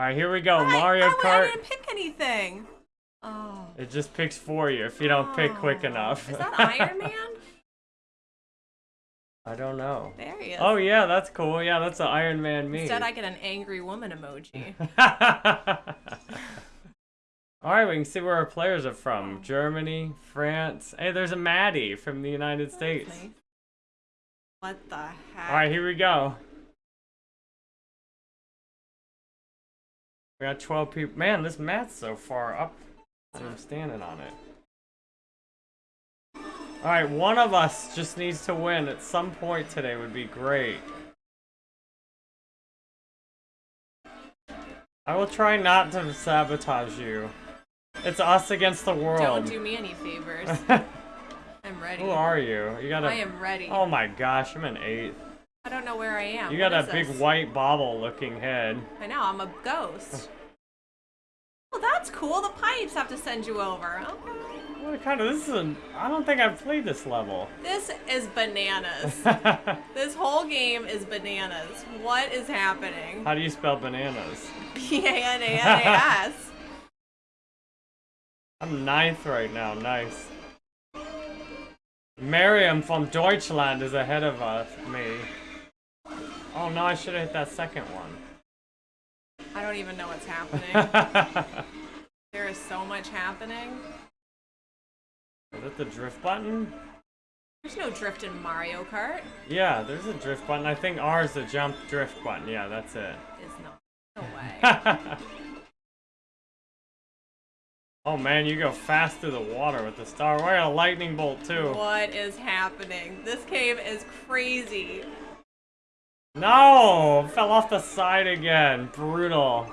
Alright, here we go. Mario I, I Kart. didn't pick anything. Oh. It just picks for you if you don't pick quick Oh. enough. Is that Iron Man? I don't know. There he is. Oh yeah, that's cool. Yeah, that's an Iron Man me. Instead, I get an angry woman emoji. Alright, we can see where our players are from. Germany, France. Hey, there's a Maddie from the United States. What the heck? Alright, here we go. We got 12 people. Man, this mat's so far up. I'm standing on it. Alright, one of us just needs to win at some point today would be great. I will try not to sabotage you. It's us against the world. Don't do me any favors. I'm ready. Who are you? You got a. I am ready. Oh my gosh, I'm an eighth. I don't know where I am. You got What a big this? white bobble looking head. I know, I'm a ghost. well, oh, that's cool. The pipes have to send you over. Okay. What kind of this is an I don't think I've played this level. This is bananas. this whole game is bananas. What is happening? How do you spell bananas? B A N A N A S. I'm ninth right now, nice. Miriam from Deutschland is ahead of us, me. Oh no, I should have hit that second one. I don't even know what's happening. there is so much happening. is it the drift button? There's no drift in Mario Kart. Yeah, there's a drift button. I think R is the jump drift button. Yeah, that's it. it. Is not. No way. oh man, you go fast through the water with the star. We're a lightning bolt too. what is happening? This cave is crazy. No! Fell off the side again. Brutal.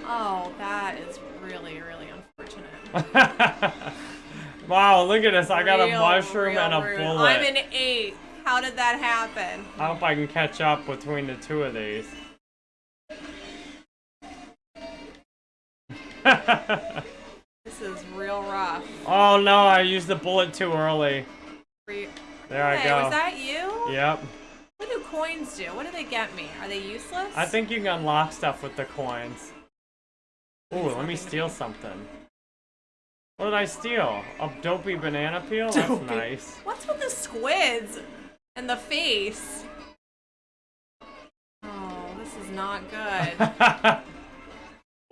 Oh, that is really, really unfortunate. wow, look at this. I got a mushroom and a rude. bullet. I'm an eight. How did that happen? I hope I can catch up between the two of these. This is real rough. oh no, I used the bullet too early. Re- There I Hey, go. was that you? Yep. What do coins do? What do they get me? Are they useless? I think you can unlock stuff with the coins. Ooh, let me steal something. What did I steal? A dopey banana peel? That's Dopey. nice. What's with the squids and the face? Oh, this is not good.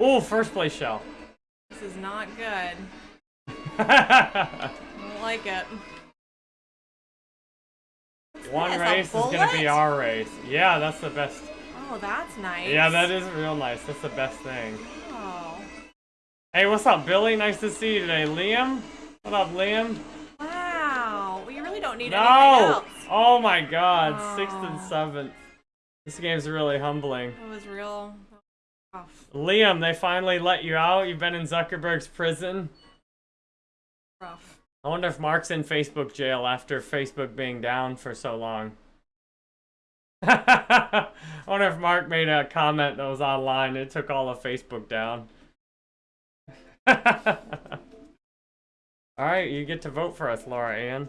Ooh, first place shell. this is not good. I don't like it. One a race is gonna be our race. Yeah, that's the best. Oh, that's nice. Yeah, that is real nice. That's the best thing. Oh, Hey, what's up, Billy? Nice to see you today. Liam? What up, Liam? wow. Well, you really don't need anything No! Oh my god, sixth and Oh. seventh. This game's really humbling. It was real rough. Liam, they finally let you out. You've been in Zuckerberg's prison. Rough. I wonder if Mark's in Facebook jail after Facebook being down for so long. I wonder if Mark made a comment that was online. It took all of Facebook down. Alright, you get to vote for us, Laura Ann.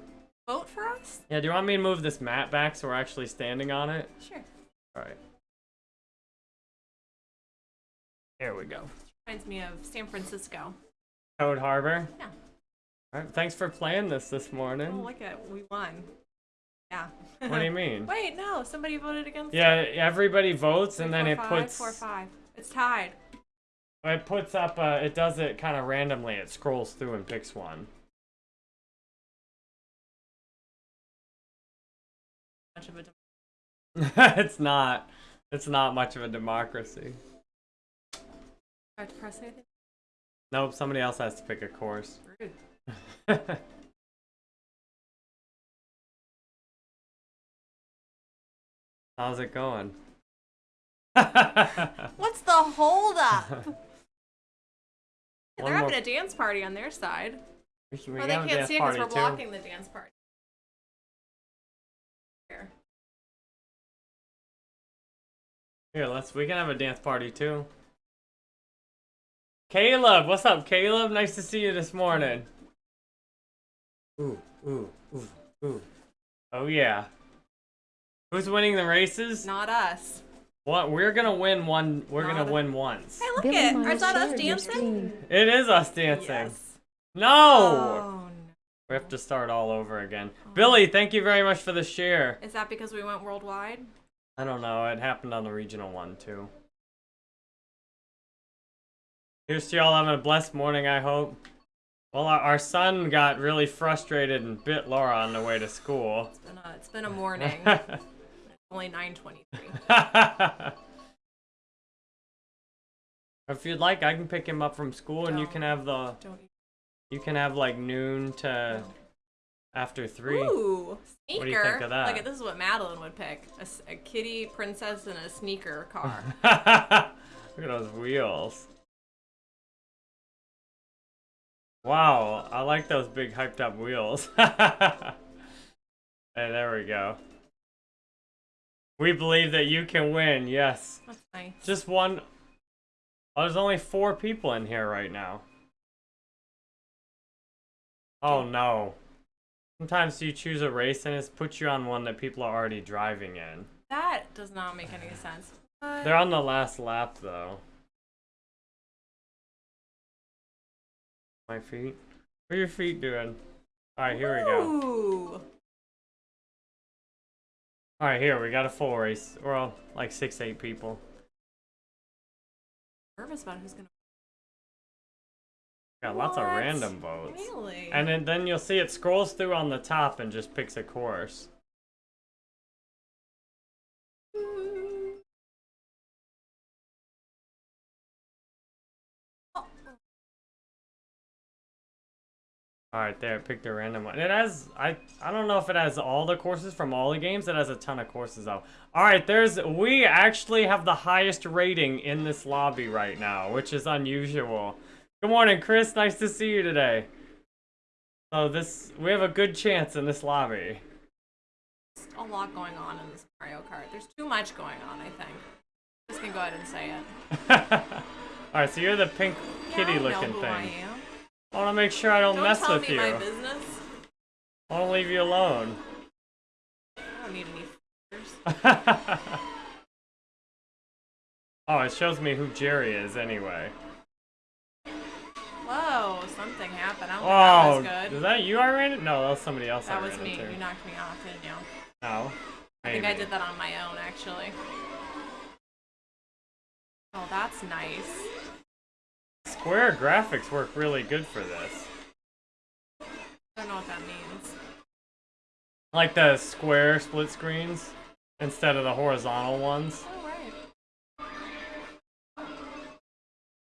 Vote for us? Yeah, do you want me to move this mat back so we're actually standing on it? Sure. Alright. Here we go. Reminds me of San Francisco. Toad Harbor. Yeah. Thanks for playing this this morning. Oh, look at we won. Yeah. What do you mean? Wait, no. Somebody voted against. Yeah, it. everybody votes and Three, then four, it five, puts four, five. It's tied. it puts up uh it does it kind of randomly. It scrolls through and picks one. Much of a. it's not. It's not much of a democracy. Do I have to press anything? Nope, somebody else has to pick a course. Rude. How's it going? What's the holdup? Yeah, One they're having more- a dance party on their side. we can- we Or they have a can't dance see it because party, we're too. blocking the dance party. Here. Here, let's. We can have a dance party too. Caleb, what's up, Caleb? Nice to see you this morning. Ooh, ooh, ooh, ooh. Oh yeah. Who's winning the races? Not us. What? We're gonna win one. We're Not gonna a- win once. Hey, look Billy it. Miles Is that us dancing? It is us dancing. Yes. No. Oh, no. We have to start all over again. Oh. Billy, thank you very much for the share. Is that because we went worldwide? I don't know. It happened on the regional one too. Here's to y'all having a blessed morning. I hope. Well, our, son got really frustrated and bit Laura on the way to school. It's been a, it's been a morning. Only 9:23. if you'd like, I can pick him up from school, and you can have the Don't. you can have like noon to No. after three. Ooh, sneaker. What do you think of that? Look at this is what Madeline would pick: a kitty princess in a sneaker car. Look at those wheels. Wow, I like those big hyped up wheels. hey, there we go. We believe that you can win, yes. That's nice. Just one. Oh, there's only four people in here right now. Oh no. Sometimes you choose a race and it puts you on one that people are already driving in. That does not make any sense. What? They're on the last lap though. My feet? What are your feet doing? Alright, here we go. Alright, here, we got a full race. We're all like six, eight people. Nervous about who's gonna. Got lots of random votes. Really? And then, then you'll see it scrolls through on the top and just picks a course. Alright, there, it picked a random one. It has, I, I don't know if it has all the courses from all the games. It has a ton of courses though. Alright, there's, we actually have the highest rating in this lobby right now, which is unusual. Good morning, Chris. Nice to see you today. So this, we have a good chance in this lobby. There's a lot going on in this Mario Kart. There's too much going on, I think. Just gonna go ahead and say it. Alright, so you're the pink Yeah, kitty I know looking who thing. I am. I want to make sure I don't, Don't mess with me you. my business. I want to leave you alone. I don't need any oh, it shows me who Jerry is anyway. Whoa, something happened. I don't Oh, think that oh, was is good. that you I ran it? No, that was somebody else I That was me. into. You knocked me off, didn't you? No. I think I did that on my own, actually. Oh, that's nice. Square graphics work really good for this. I don't know what that means. Like the square split screens instead of the horizontal ones. Oh, right.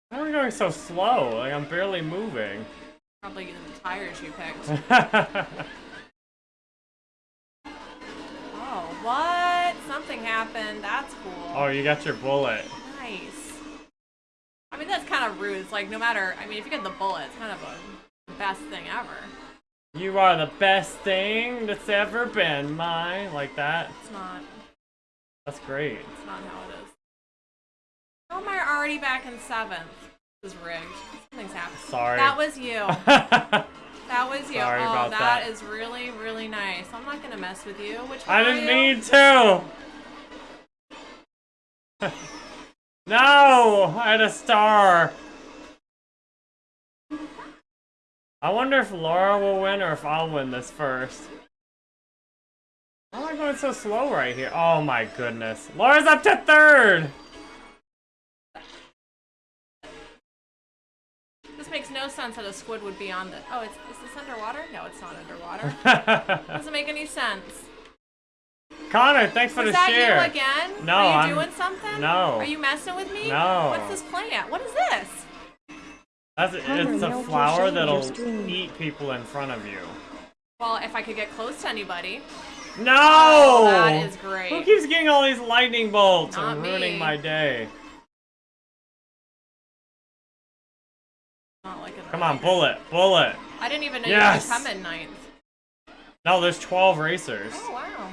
Why are we going so slow? Like I'm barely moving. Probably the tires you picked. oh, Oh, what? Something happened. That's cool. Oh, you got your bullet. I mean, that's kind of rude. It's like, no matter, I mean, if you get the bullet, it's kind of a the best thing ever. You are the best thing that's ever been, my like that. It's not, That's great. it's not how it is. How am I already back in seventh? This is rigged. Something's happened. Sorry. That was you. That was you. Sorry oh, about that that. is really, really nice. I'm not gonna mess with you. Which I didn't mean to. no, I had a star. I wonder if Laura will win or if I'll win this first. Why am I going so slow right here? Oh my goodness. Laura's up to third! This makes no sense that a squid would be on the. Oh, it's is this underwater? No, it's not underwater. Doesn't make any sense. Connor, thanks for Was the that share. you again? No, Are you I'm- doing something? no. Are you messing with me? No. What's this plant? What is this? That's, Connor, it's a flower that'll eat people in front of you. Well, if I could get close to anybody. No! Oh, that is great. Who keeps getting all these lightning bolts Not and ruining me. my day? Not like in the Come on, bullet, bullet. I didn't even know Yes. you could come in ninth. No, there's 12 racers. Oh wow.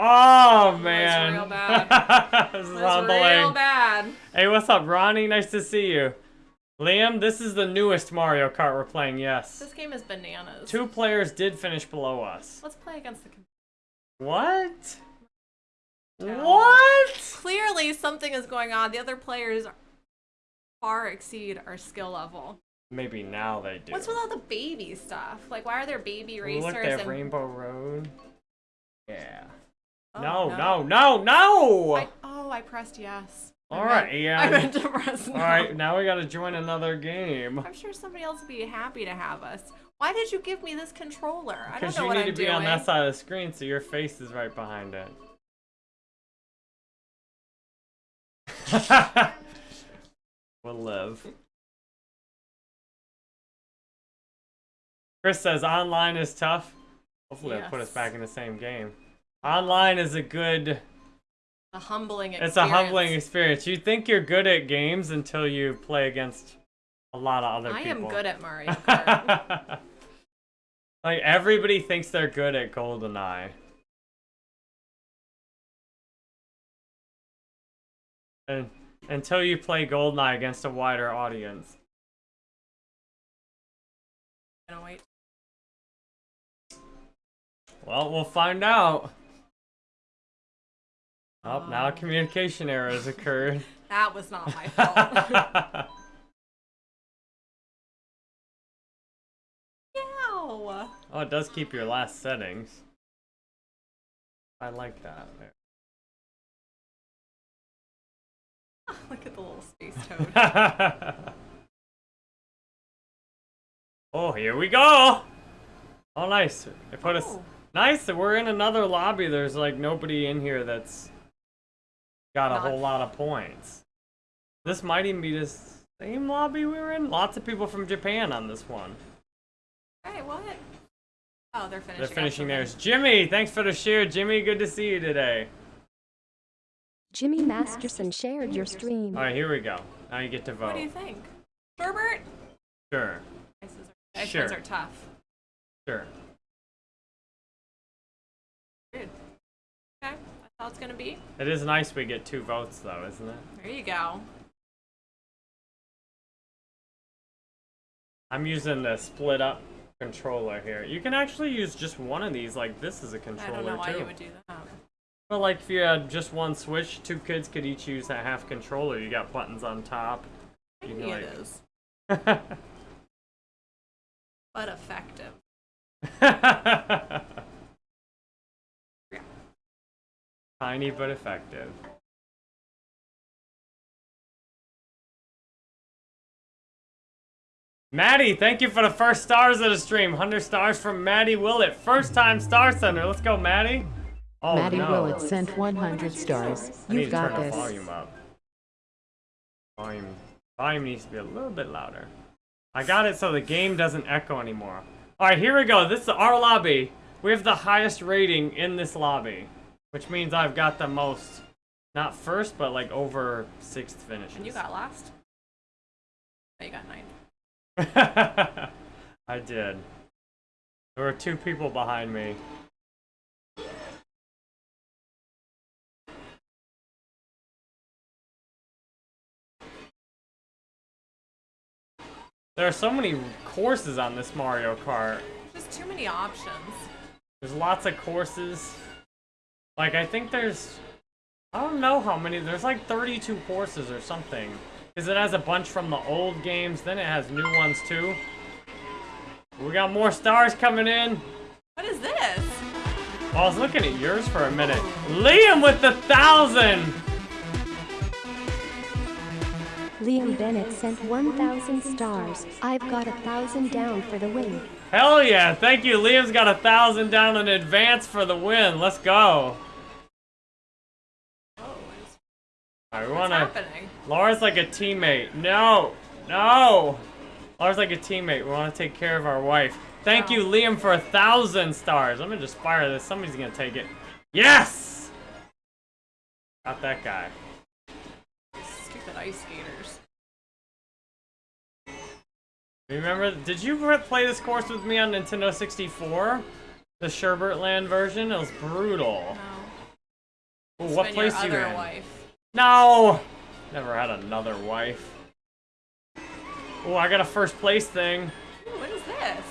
Oh man. real bad. this is That's real bad. Hey, what's up, Ronnie? Nice to see you. Liam, this is the newest Mario Kart we're playing, yes. This game is bananas. Two players did finish below us. Let's play against the. What? What? Clearly, something is going on. The other players far exceed our skill level. Maybe now they do. What's with all the baby stuff? Like, why are there baby racers? Look at and... Rainbow Road. Yeah. Oh, no, no, no, no! I, oh, I pressed yes. I All meant- yeah. I meant to press no. All right, now we gotta join another game. I'm sure somebody else would be happy to have us. Why did you give me this controller? I don't Because know you what need I'm to be doing. on that side of the screen so your face is right behind it. we'll live. Chris says online is tough. Hopefully it'll put us back in the same game. Online is a good A humbling experience. it's a humbling experience. You think you're good at games until you play against a lot of other I people. I am good at Mario Kart. like everybody thinks they're good at GoldenEye. And until you play GoldenEye against a wider audience. Gonna wait. Well, we'll find out. Oh, now a Um. communication error has occurred. That was not my fault. Oh, it does keep your last settings. I like that. Look at the little space toad. oh, here we go. Oh, nice. They put us. Oh. Nice that we're in another lobby. There's like nobody in here that's got a Not- whole lot of points. This might even be the same lobby we were in. Lots of people from Japan on this one. Hey, what? Oh, they're finishing. They're finishing theirs. Jimmy, thanks for the share. Jimmy, good to see you today. Jimmy Masterson shared your stream. All right, here we go. Now you get to vote. What do you think? Sherbert? Sure, Ices are, Sure. are tough. sure. How it's gonna be. It is nice we get two votes though, isn't it? There you go. I'm using the split up controller here. You can actually use just one of these, like this is a I don't know controller why too. you would do that. But like if you had just one Switch, two kids could each use a half controller. You got buttons on top. You Maybe can, it like- is, but effective. Tiny but effective. Maddie, thank you for the first stars of the stream. 100 stars from Maddie Willett. First time Star Sender. Let's go, Maddie. Oh, Maddie no. Willett sent 100 stars. You've got turn this. the volume up. Volume, volume needs to be a little bit louder. I got it so the game doesn't echo anymore. Alright, here we go. This is our lobby. We have the highest rating in this lobby. Which means I've got the most, not first, but like over sixth finishes. And you got last? Oh, you got nine. I did. There were two people behind me. There are so many courses on this Mario Kart. Just too many options. There's lots of courses. Like, I think there's... I don't know how many. There's like 32 courses or something. Because it has a bunch from the old games, then it has new ones too. We got more stars coming in. What is this? Well, I was looking at yours for a minute. Liam with the thousand! Liam Bennett sent 1,000 stars. I've got a thousand down for the win. Hell yeah, thank you. Liam's got a thousand down in advance for the win. Let's go. We wanna... happening? Laura's like a teammate. No! No! Laura's like a teammate. We wanna take care of our wife. Thank Wow. you, Liam, for a thousand stars. I'm gonna just fire this. Somebody's gonna take it. Yes! Got that guy. Stupid ice skaters. Remember, did you play this course with me on Nintendo 64? The Sherbert Land version? It was brutal. No. Ooh, what place you in? wife. No! Never had another wife. Oh, I got a first place thing. Ooh, what is this?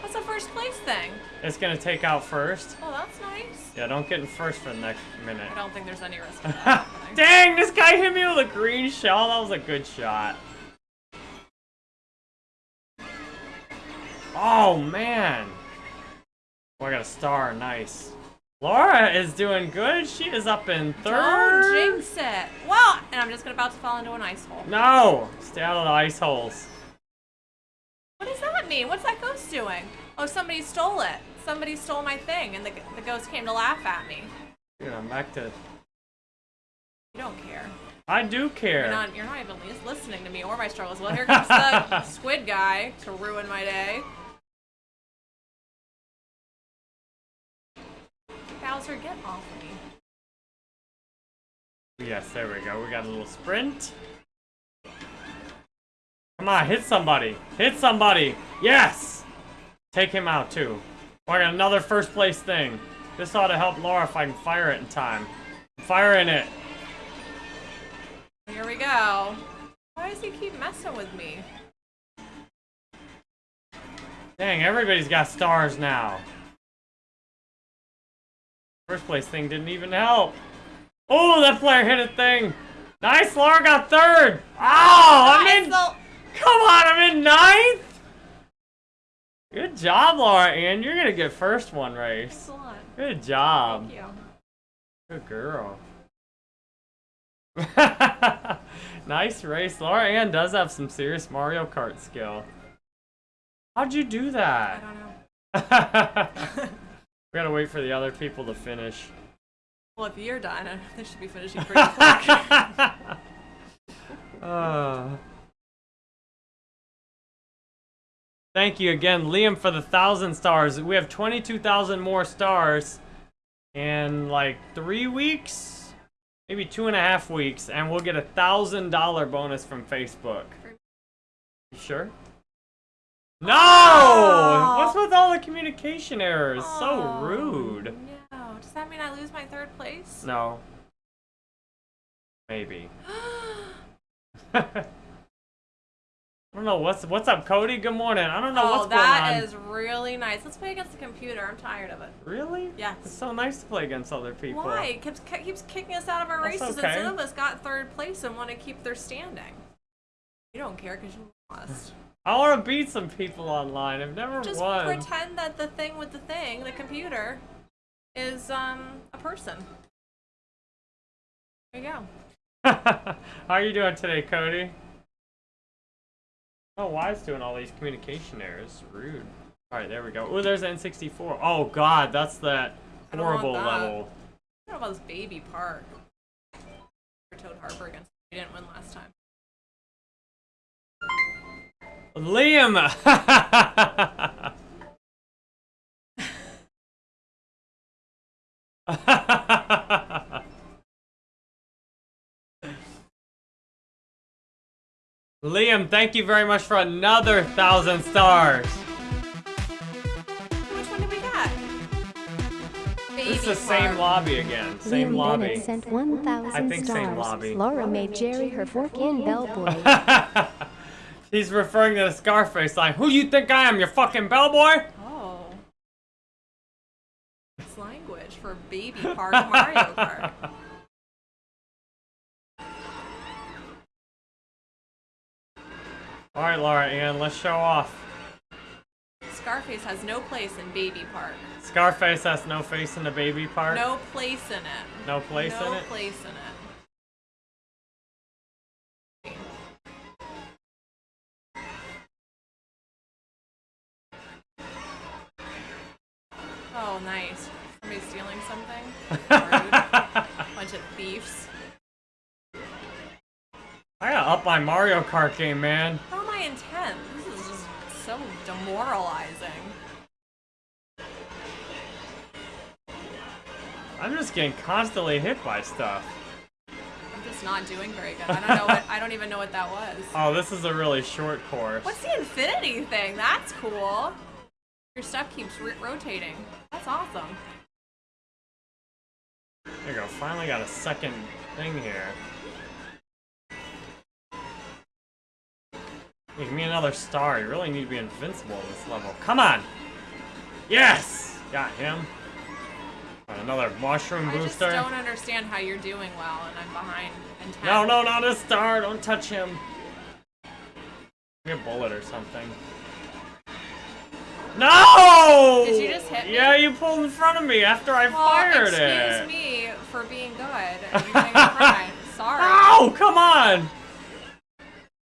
What's a first place thing? It's gonna take out first. Oh, that's nice. Yeah, don't get in first for the next minute. I don't think there's any risk of that happening. Dang, this guy hit me with a green shell. That was a good shot. Oh, man. Oh, I got a star. Nice. Laura is doing good. She is up in third. Don't jinx it. Well, and I'm just gonna about to fall into an ice hole. No! Stay out of the ice holes. What does that mean? What's that ghost doing? Oh, somebody stole it. Somebody stole my thing, and the, the ghost came to laugh at me. Dude, I'm back to... You don't care. I do care. You're not. You're not even listening to me or my struggles. Well, here comes the squid guy to ruin my day. Bowser, get off of me. Yes, there we go. We got a little sprint. Come on, hit somebody. Hit somebody. Yes! Take him out, too. Oh, I got another first place thing. This ought to help Laura if I can fire it in time. I'm firing it. Here we go. Why does he keep messing with me? Dang, everybody's got stars now. First place thing didn't even help. Oh, that player hit a thing. Nice, Laura got third. Oh, I'm in. Come on, I'm in ninth. Good job, Laura Ann. You're gonna get first one race. Excellent. Good job. Thank you. Good girl. nice race. Laura Ann does have some serious Mario Kart skill. How'd you do I that? don't know. we gotta wait for the other people to finish. Well, if you're done, I- they should be finishing pretty quick. Uh, thank you again, Liam, for the thousand stars. We have 22,000 more stars in like three weeks, maybe two and a half weeks, and we'll get a thousand dollar bonus from Facebook. You sure? No! Oh. What's with all the communication errors? So Oh, rude. No. Does that mean I lose my third place? No. Maybe. I don't know what's what's up, Cody. Good morning. I don't know oh, what's going that on. is really nice. Let's play against the computer. I'm tired of it. Really? Yes. It's so nice to play against other people. Why? It keeps, keeps kicking us out of our That's races, okay. and some of us got third place and want to keep their standing. You don't care because you lost. I want to beat some people online. I've never Just won. pretend that the thing with the thing, the computer, is um a person. There you go. How are you doing today, Cody? Oh, why is doing all these communication errors? Rude. All right, there we go. Oh, there's N64. Oh God, that's that I don't want horrible that. level. I don't know about this baby park. For Toad Harbor against. We didn't win last time. Liam. Liam, thank you very much for another thousand stars. Which one did we get? Baby This is the same lobby again. Same Liam lobby. Bennett sent 1,000 I think same stars. lobby. Laura made Jerry her fork in bellboy. He's referring to the Scarface line. Who you think I am, your fucking bellboy? Oh. It's language for baby park Mario Kart. All right, Laura Ann, let's show off. Scarface has no place in baby park. Scarface has no face in the baby Park? No place in it. No place no in it. No place in it. Thieves. I gotta up my Mario Kart game, man. How am I in 10th? This is just so demoralizing. I'm just getting constantly hit by stuff. I'm just not doing very good. I don't know what I don't even know what that was. Oh, this is a really short course. What's the infinity thing? That's cool. Your stuff keeps rotating. That's awesome. There you go. Finally got a second thing here. Give me another star. You really need to be invincible at this level. Come on! Yes! Got him. Another mushroom booster. I just don't understand how you're doing well and I'm behind in 10. No, no, not a star. Don't touch him. Give me a bullet or something. No! Did you just hit me? Yeah, you pulled in front of me after I Well, fired excuse it. me for being good and you getting a crime. Sorry. Oh, come on!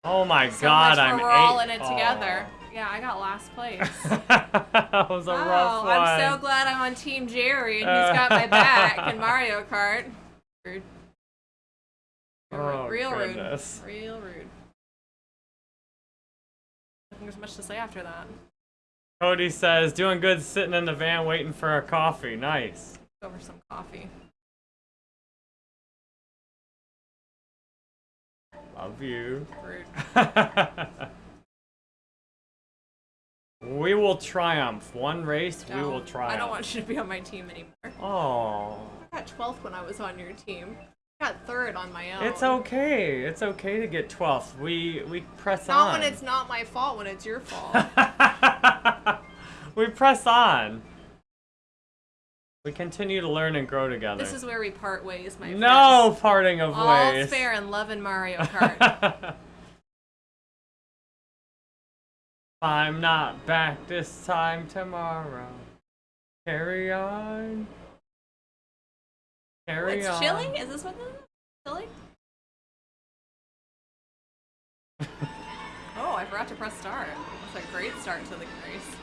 Oh my So god, much I'm we're all in it together. Yeah, I got last place. That was a rough oh, one. I'm so glad I'm on Team Jerry and he's got my back in Mario Kart. Rude. Real, Oh, real goodness. rude. Real rude. I think there's much to say after that. Cody says, doing good sitting in the van waiting for a coffee. Nice. Go for some coffee. Love you. We will triumph. One race, we will triumph. I don't want you to be on my team anymore. Oh. I got 12th when I was on your team. I got third on my own. It's okay. It's okay to get 12th. We we press Not on. when it's not my fault, when it's your fault. we press on. We continue to learn and grow together. this is where we part ways, my friend. no parting of. All's ways. fair in love and Mario Kart. I'm not back this time tomorrow. Carry on. Carry It's on. chilly? Is this what this is? Chilly? oh, I forgot to press start. Great start to the race.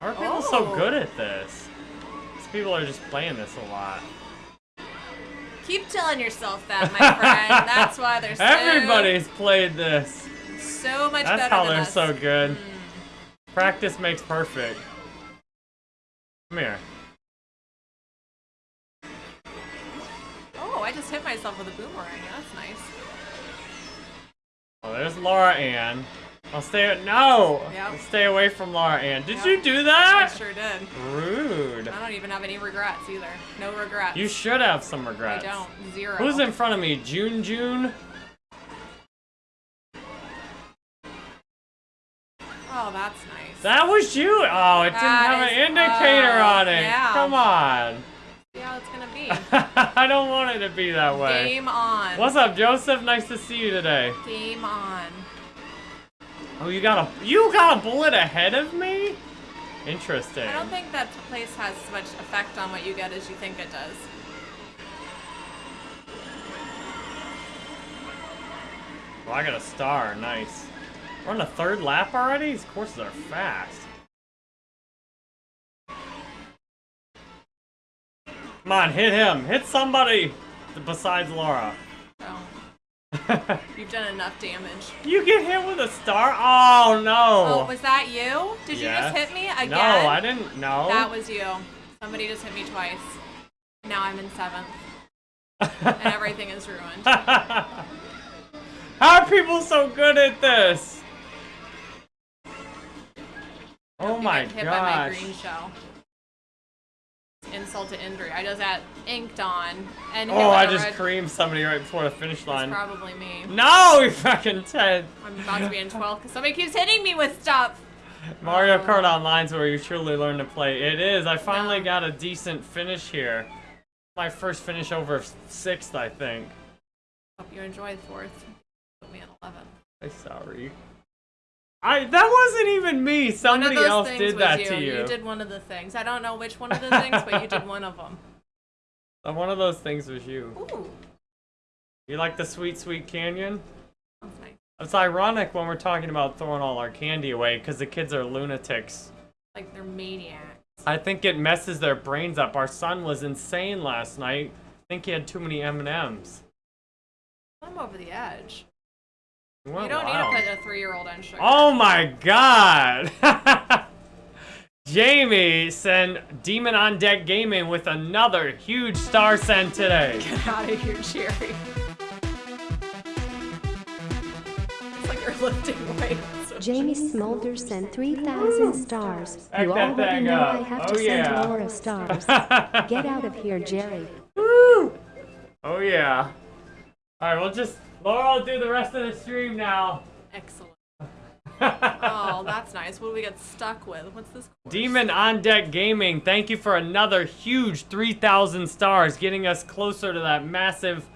How are people so Oh. good at this? These people are just playing this a lot. Keep telling yourself that, my friend. That's why they're so, Everybody's played this. so much That's better how they're us. so good. Mm. Practice makes perfect. Come here. Oh, I just hit myself with a boomerang. That's nice. Oh, there's Laura Ann. I'll stay. No. Yep. Stay away from Laura Ann. Did Yep. you do that? I sure did. Rude. I don't even have any regrets either. No regrets. You should have some regrets. I don't. Zero. Who's in front of me? June June? Oh, that's nice. That was you. Oh, it didn't have an indicator oh, on it. yeah. Come on. I don't want it to be that way. Game on. What's up, Joseph? Nice to see you today. Game on. Oh, you got a you got a bullet ahead of me? Interesting. I don't think that place has as much effect on what you get as you think it does. Well, I got a star. Nice. We're on the third lap already? These courses are fast. Come on, hit him. Hit somebody besides Laura. So you've done enough damage. you get hit with a star? Oh, no. Oh, was that you? Did you just hit me again? No, I didn't. No. That was you. Somebody just hit me twice. Now I'm in seventh, and everything is ruined. How are people so good at this? Oh my get hit by my gosh. Insult to injury. I just got inked on and Oh, I just red- creamed somebody right before the finish It's line. probably me. No, you fucking Ted. I'm about to be in 12th because somebody keeps hitting me with stuff. Mario Oh. Kart Online's where you truly learn to play. It is. I finally No. got a decent finish here. My first finish over sixth, I think. Hope you enjoy fourth. Put me in 11th. I'm sorry. I that wasn't even me. Somebody else did that you. to you. You did one of the things. I don't know which one of the things, but you did one of them. Uh, One of those things was you. Ooh, You like the sweet, sweet canyon? nice. It's ironic when we're talking about throwing all our candy away because the kids are lunatics. Like they're maniacs. I think it messes their brains up. Our son was insane last night. I think he had too many M&Ms. I'm over the edge. He You don't wild. need to put a three-year-old on sugar. Oh my god! Jamie sent Demon on Deck Gaming with another huge star send today. Get out of here, Jerry. It's like you're lifting weights. Jamie Smolder sent 3,000 stars. Back You that already thing know up. I have Oh, to yeah. send Laura stars. Get out of here, Jerry. Woo! Oh yeah. Alright, we'll just Laura will do the rest of the stream now. Excellent. Oh, that's nice. What do we get stuck with? What's this? course? Demon on Deck Gaming, thank you for another huge 3,000 stars, getting us closer to that massive.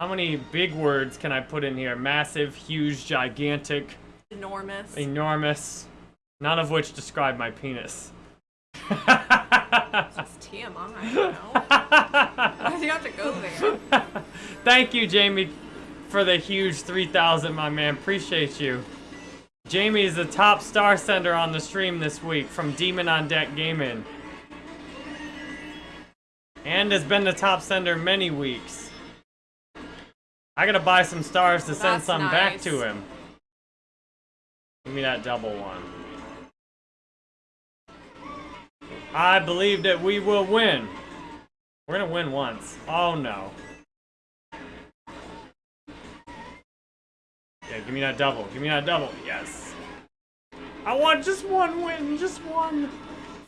How many big words can I put in here? Massive, huge, gigantic, Enormous. enormous. None of which describe my penis. It's TMI. You know? You have to go there? Thank you, Jamie, for the huge 3,000, my man. Appreciate you. Jamie is the top star sender on the stream this week from Demon on Deck Gaming. And has been the top sender many weeks. I gotta buy some stars to send That's some back to him. Give me that double one. I believe that we will win. We're gonna win once. Oh no. Yeah, give me that double. Give me that double. Yes. I want just one win. Just one.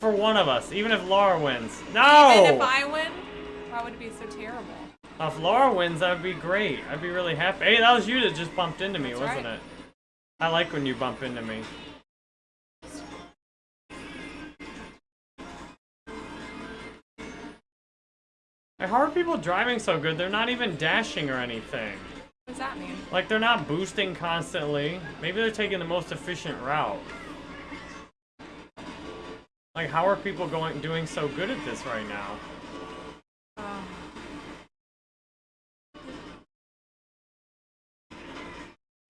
For one of us. Even if Laura wins. No! Even if I win, why would it be so terrible? If Laura wins, that would be great. I'd be really happy. Hey, that was you that just bumped into me, That's wasn't right. it? I like when you bump into me. How are people driving so good? They're not even dashing or anything. What does that mean? Like, they're not boosting constantly. Maybe they're taking the most efficient route. Like, how are people going doing so good at this right now? Oh.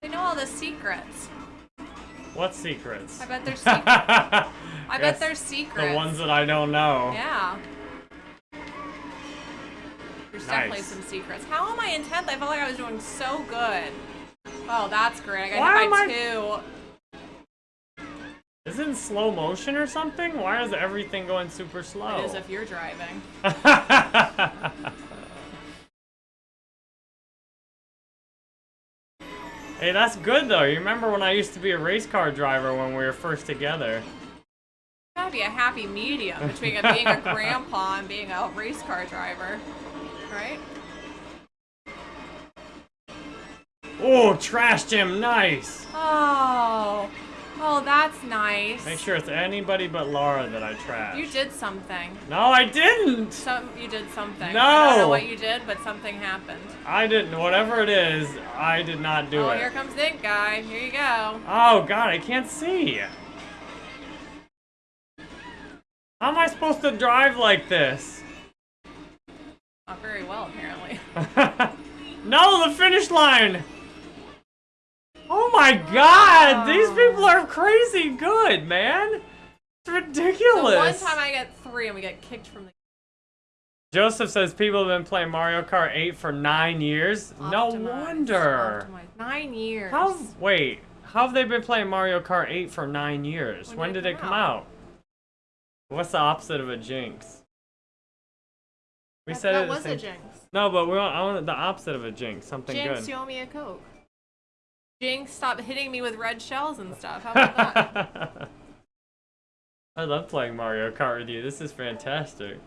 They know all the secrets. What secrets? I bet there's secrets. I I bet there's secrets. The ones that I don't know. Yeah. There's definitely some secrets. How am I in 10th? I felt like I was doing so good. Oh, that's great. I Why got hit I- two. Is it in slow motion or something? Why is everything going super slow? It is if you're driving. hey, that's good though. You remember when I used to be a race car driver when we were first together? Gotta be a happy medium between being a grandpa and being a race car driver. Right? Oh, trashed him. Nice. Oh. Oh, that's nice. Make sure it's anybody but Laura that I trashed. You did something. No, I didn't. Some you did something. No. I don't know what you did, but something happened. I didn't. Whatever it is, I did not do oh, it. Oh, here comes Dink guy. Here you go. Oh god, I can't see. How am I supposed to drive like this? Not very well, apparently. no, the finish line! Oh my god! These people are crazy good, man! It's ridiculous! So one time I get three and we get kicked from the Joseph says people have been playing Mario Kart 8 for nine years. no wonder! optimized. Nine years. How, wait, how have they been playing Mario Kart 8 for nine years? When When, did it come out? out? What's the opposite of a jinx? We that, said that it was a jinx. No, but we want, I want the opposite of a jinx. Something Jinx, good. you owe me a coke. Jinx, stop hitting me with red shells and stuff. How about that? I love playing Mario Kart with you. This is fantastic.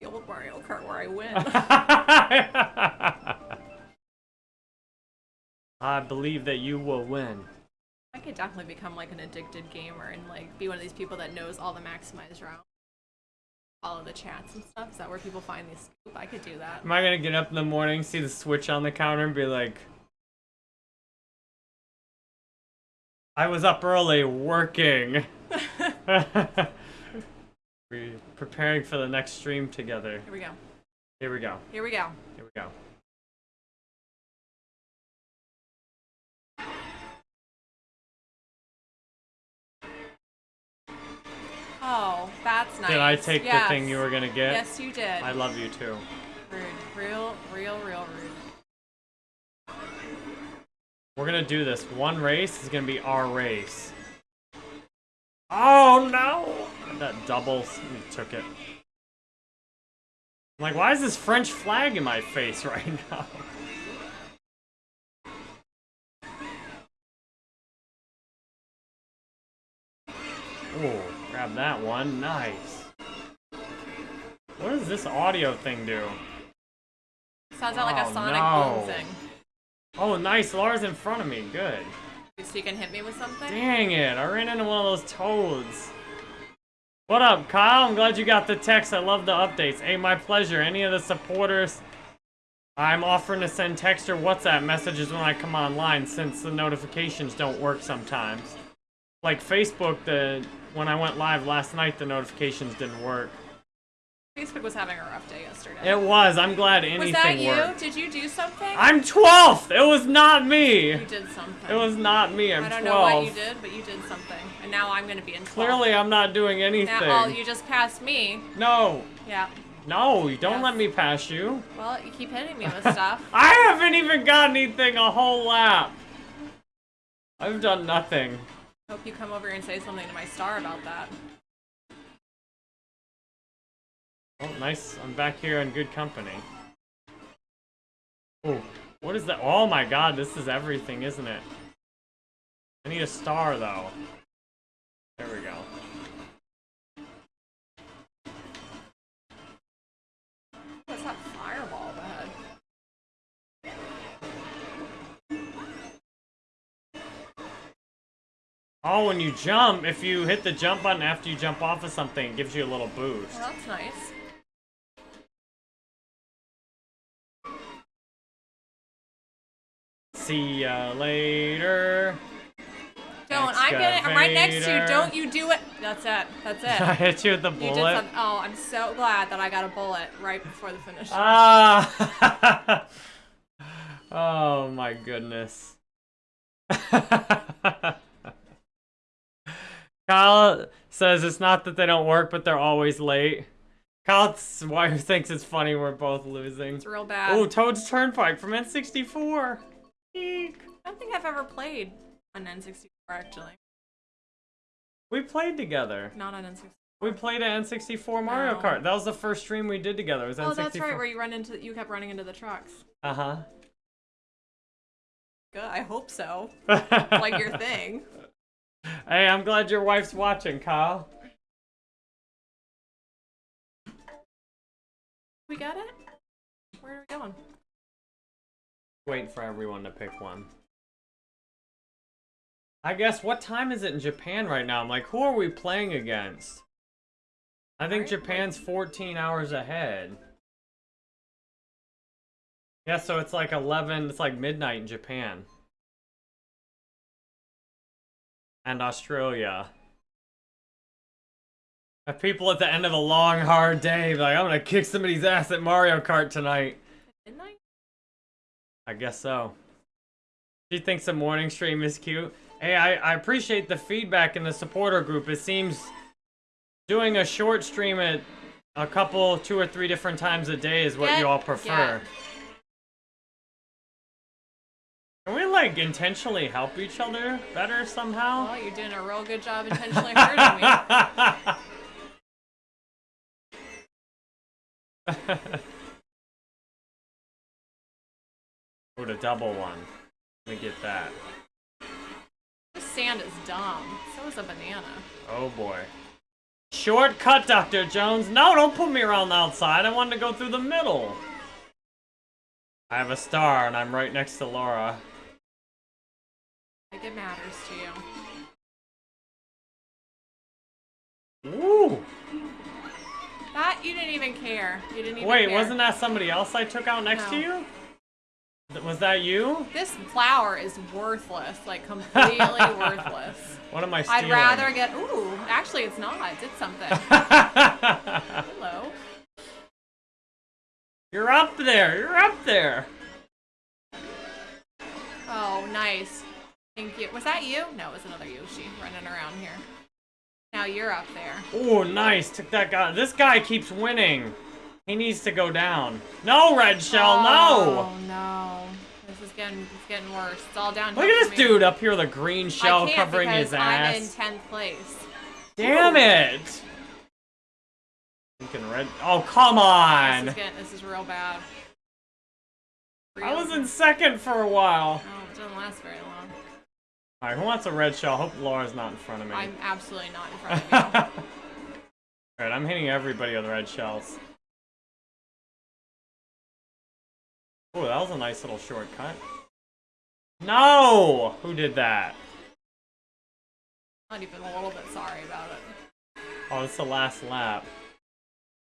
the old Mario Kart where I win. I believe that you will win. I could definitely become like an addicted gamer and like be one of these people that knows all the maximized rounds. Follow the chats and stuff. Is that where people find these scoop? I could do that. Am I gonna get up in the morning, see the switch on the counter, and be like, I was up early working. We're preparing for the next stream together. Here we go. Here we go. Here we go. Here we go. Oh, that's nice. Did I take yes. the thing you were gonna get? Yes, you did. I love you too. Rude. Real, real, real rude. We're gonna do this. One race is gonna be our race. Oh no! That double s- took it. I'm like, why is this French flag in my face right now? Ooh, grab that one. Nice. What does this audio thing do? Sounds out like Oh, a sonic no. boom thing. Oh, nice. Laura's in front of me. Good. So you can hit me with something? Dang it. I ran into one of those toads. What up, Kyle? I'm glad you got the text. I love the updates. Hey, my pleasure. Any of the supporters, I'm offering to send text or WhatsApp messages when I come online since the notifications don't work sometimes. Like Facebook, the when I went live last night, the notifications didn't work. Facebook was having a rough day yesterday. It was. I'm glad anything was that you? worked. Did you do something? I'm 12th. It was not me. You did something. It was not me. I'm I don't 12. know what you did, but you did something. And now I'm gonna be in 12. Clearly, I'm not doing anything. Now, oh, you just passed me. No. Yeah. No, you don't Yes. let me pass you. Well, you keep hitting me with stuff. I haven't even got anything a whole lap. I've done nothing. Hope you come over and say something to my star about that. Oh, nice. I'm back here in good company. Oh, what is that? Oh my god, this is everything, isn't it? I need a star, though. There we go. Oh, when you jump, if you hit the jump button after you jump off of something, it gives you a little boost. Well, that's nice. See ya later. Don't. I'm gonna. I'm right next to you. Don't you do it. That's it. That's it. I hit you with the You did bullet. something. Oh, I'm so glad that I got a bullet right before the finish. Ah! oh my goodness. Kyle says it's not that they don't work, but they're always late. Kyle's wife thinks it's funny we're both losing. it's real bad. Oh, Toad's Turnpike from N64. Eek. I don't think I've ever played on N64 actually. We played together. Not on N64. We played an N64 Mario No. Kart. That was the first stream we did together. It was Oh, N64. that's right. Where you run into, you kept running into the trucks. Uh huh. Good. I hope so. like your thing. Hey, I'm glad your wife's watching, Kyle. We got it. Where are we going? Waiting for everyone to pick one. I guess, what time is it in Japan right now? I'm like, who are we playing against? I think Right, Japan's 14 hours ahead. Yeah, so it's like 11, it's like midnight in Japan. And Australia. Have people at the end of a long, hard day be like, I'm gonna kick somebody's ass at Mario Kart tonight. Midnight. I guess so. She thinks the morning stream is cute. Hey, I, I appreciate the feedback in the supporter group. It seems doing a short stream at a couple, two or three different times a day is what Get- you all prefer. Like, intentionally help each other better somehow? Well, you're doing a real good job intentionally hurting me. Or a double one. Let me get that. This sand is dumb. So is a banana. Oh boy. Shortcut, Dr. Jones. No, don't put me around the outside. I wanted to go through the middle. I have a star and I'm right next to Laura. Like it matters to you. Ooh! That you didn't even care. You didn't even Wait, care. wasn't that somebody else I took out next to you? Was that you? This flower is worthless. Like completely worthless. What am I I'd rather get. Ooh, actually, it's not. It did something. Hello. You're up there. You're up there. Oh, nice. Thank you. Was that you? No, it was another Yoshi running around here. Now you're up there. Oh, nice. Took that guy. This guy keeps winning. He needs to go down. No, Red Shell, no! Oh no. This is getting it's getting worse. It's all down. Look at this dude up here with a green shell I can't covering his I'm in tenth place. Damn it! You can red. Oh, come This on! is getting this is real bad. I was in second for a while. Oh, it doesn't last very long. Alright, who wants a red shell? Hope Laura's not in front of me. I'm absolutely not in front of you. Alright, I'm hitting everybody with red shells. Oh, that was a nice little shortcut. No! Who did that? not even a little bit sorry about it. Oh, it's the last lap.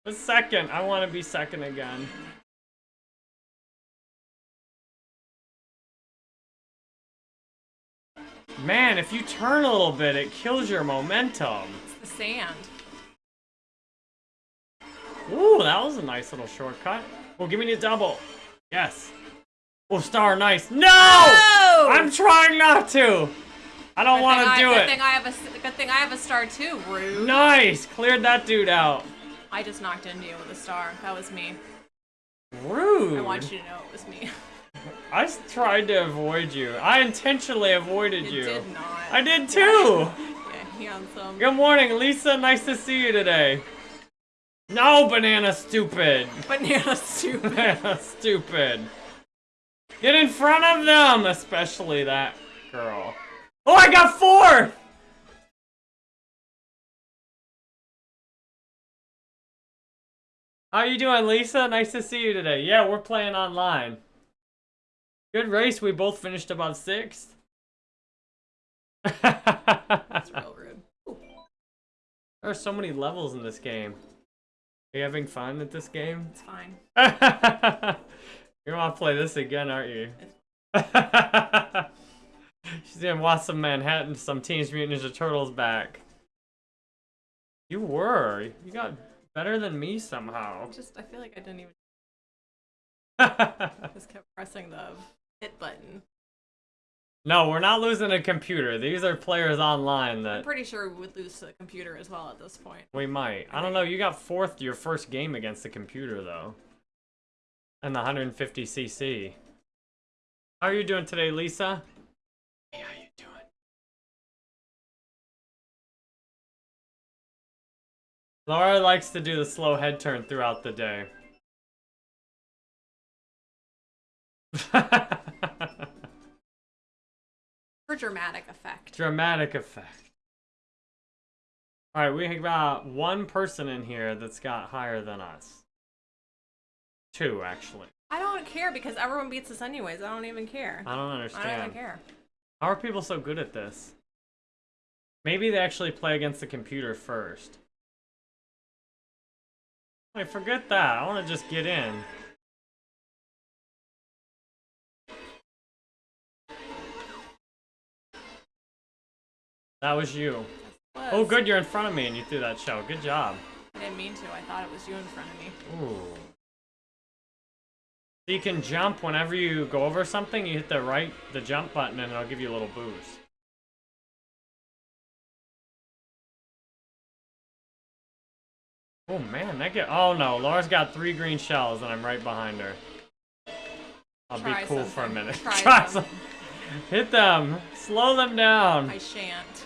The second! I want to be second again. Man, if you turn a little bit, it kills your momentum. It's the sand. Ooh, that was a nice little shortcut. Well, give me the double. Yes. Oh, star, nice. No! no! I'm trying not to. I don't want to do good it. Thing I have a good thing I have a star too. Rude. Nice. Cleared that dude out. I just knocked into you with a star. That was me. Rude. I want you to know it was me. I tried to avoid you. I intentionally avoided You you. did not. I did too. Yeah, handsome. Good morning, Lisa. Nice to see you today. No, banana stupid. Banana stupid. Banana stupid. Get in front of them, especially that girl. Oh, I got four! How you doing, Lisa? Nice to see you today. Yeah, we're playing online. Good race. We both finished about sixth. That's real rude. There are so many levels in this game. Are you having fun at this game? It's fine. you want to play this again, aren't you? She's gonna watch some Manhattan, some Teenage Mutant Ninja Turtles back. You were. You got better than me somehow. Just I feel like I didn't even just kept pressing the hit button. no, we're not losing a computer. These are players online that... I'm pretty sure we would lose to the computer as well at this point. we might. I don't know. You got fourth your first game against the computer though. And the 150cc. How are you doing today, Lisa? Hey, how you doing? Laura likes to do the slow head turn throughout the day. Dramatic effect. Dramatic effect. Alright, we have got one person in here that's got higher than us. Two, actually. I don't care because everyone beats us anyways. I don't even care. I don't understand. I don't even care. How are people so good at this? Maybe they actually play against the computer first. Wait, forget that. I want to just get in. That was you. Oh, was. Oh, good, you're in front of me and you threw that shell. Good job. I didn't mean to. I thought it was you in front of me. Ooh. So you can jump whenever you go over something, you hit the right, the jump button, and it'll give you a little boost. Oh man, that get. Oh no, Laura's got three green shells, and I'm right behind her. I'll Try be cool for a minute. Try some. Hit them. Slow them down. I shan't.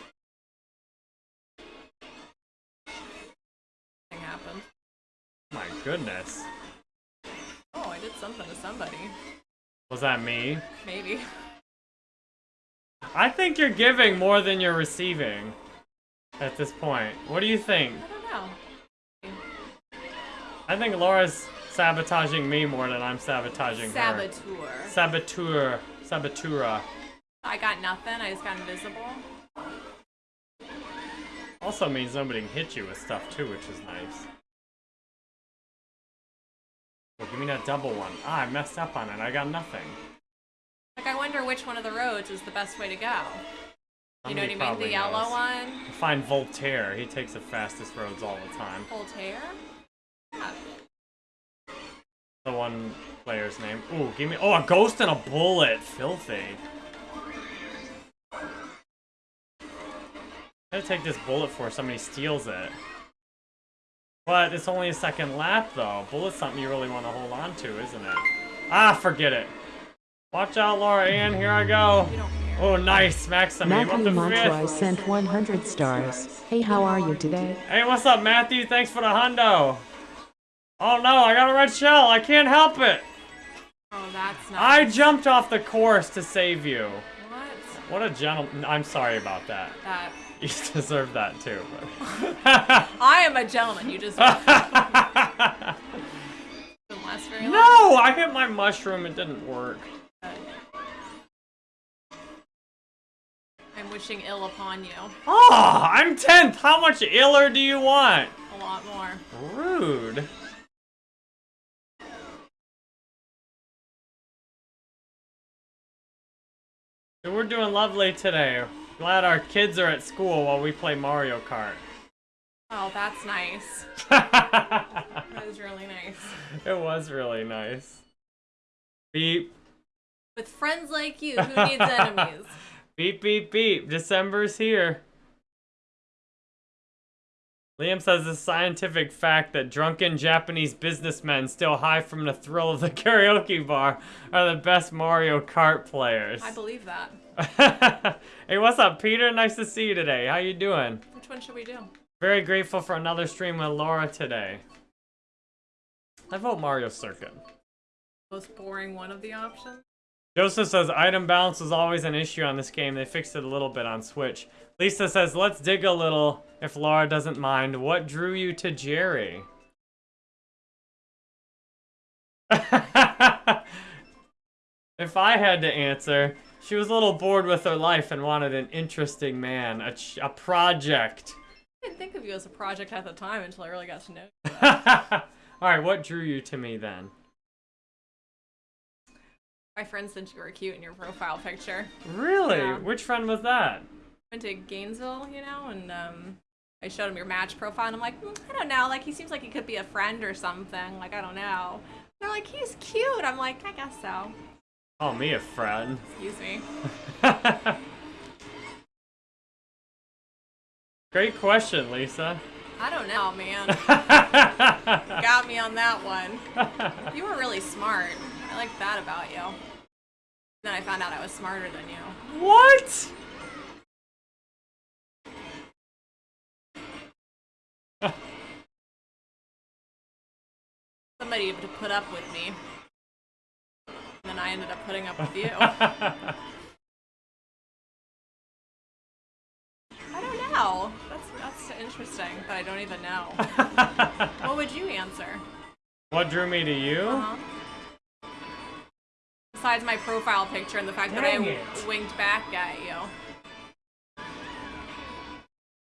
My goodness. Oh, I did something to somebody. Was that me? Maybe. I think you're giving more than you're receiving at this point. What do you think? I don't know. I think Laura's sabotaging me more than I'm sabotaging her. Saboteur. Saboteur. Sabotura. I got nothing. I just got invisible. Also means nobody can hit you with stuff too, which is nice. Well, give me that double one. Ah, I messed up on it. I got nothing. Like, I wonder which one of the roads is the best way to go. You know what I mean? The yellow knows. one? Find Voltaire. He takes the fastest roads all the time. Voltaire? Yeah. The one player's name. Ooh, give me. Oh, a ghost and a bullet. Filthy. I gotta take this bullet before somebody steals it. But it's only a second lap, though. Bullet's something you really want to hold on to, isn't it? Ah, forget it. Watch out, Laura Ann. Here I go. You don't care. Oh, nice. Maxim. Matthew Montroy sent 100 stars. Hey, how are you today? Hey, what's up, Matthew? Thanks for the hundo. Oh no, I got a red shell. I can't help it. Oh, that's not. I jumped off the course to save you. What? What a gentleman. I'm sorry about that. That You deserve that too. But... I am a gentleman. You just didn't last very long. no, I hit my mushroom. It didn't work. I'm wishing ill upon you. Oh, I'm 10th. How much iller do you want? A lot more. Rude. We're doing lovely today. Glad our kids are at school while we play Mario Kart. Oh, that's nice. it That was really nice. It was really nice. Beep. With friends like you, who needs enemies? Beep, beep, beep. December's here. Liam says the scientific fact that drunken Japanese businessmen still high from the thrill of the karaoke bar are the best Mario Kart players. I believe that. hey, what's up, Peter? Nice to see you today. How you doing? Which one should we do? Very grateful for another stream with Laura today. I vote Mario Circuit. Most boring one of the options? Joseph says item balance was always an issue on this game. They fixed it a little bit on Switch. Lisa says let's dig a little if Laura doesn't mind. What drew you to Jerry? if I had to answer, she was a little bored with her life and wanted an interesting man, a, ch- a project. I didn't think of you as a project at the time until I really got to know you. Alright, what drew you to me then? My friend said you were cute in your profile picture. Really? Yeah. Which friend was that? Went to Gainesville, you know, and um, I showed him your match profile, and I'm like, "Mm, I don't know, like he seems like he could be a friend or something. Like I don't know. They're like, he's cute. I'm like, I guess so. Call me a friend. Excuse me. Great question, Lisa. I don't know, man. Got me on that one. You were really smart. I like that about you. Then I found out I was smarter than you. what? Somebody to put up with me. And I ended up putting up with you. I don't know. That's that's interesting, but I don't even know. what would you answer? what drew me to you? Uh-huh. Besides my profile picture and the fact that I Dang it. winked back at you.